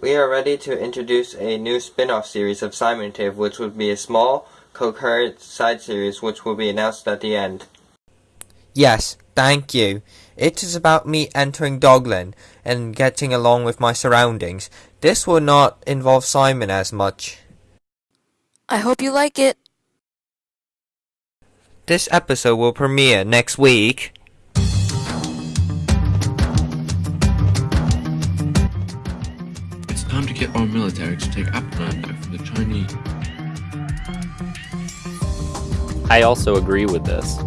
We are ready to introduce a new spin-off series of Simon Tive, which would be a small, coherent side series which will be announced at the end. Yes, thank you. It is about me entering Dogland and getting along with my surroundings. This will not involve Simon as much. I hope you like it. This episode will premiere next week. Time to get our military to take Appleland back from the Chinese. I also agree with this.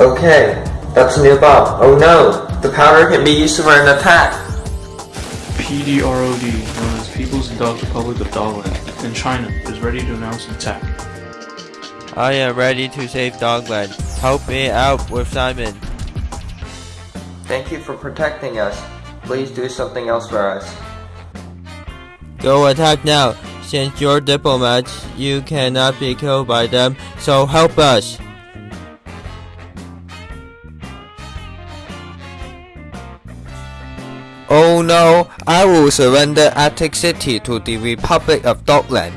Okay, that's a new bomb. Oh no, the powder can be used for an attack. PDROD, known as People's Dog Republic of Dogland, in China, is ready to announce an attack. I am ready to save Dogland. Help me out with Simon. Thank you for protecting us. Please do something else for us. Go attack now. Since you're diplomats, you cannot be killed by them, so help us. Oh no, I will surrender Attic City to the Republic of Dogland.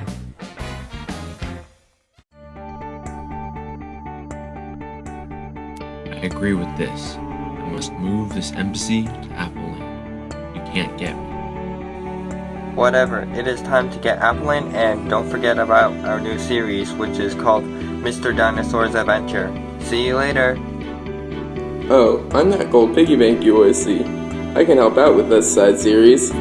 I agree with this. I must move this embassy to Appleland. You can't get me. Whatever, it is time to get Appleland and don't forget about our new series which is called Mr. Dinosaur's Adventure. See you later. Oh, I'm that gold piggy bank you always see. I can help out with this side series.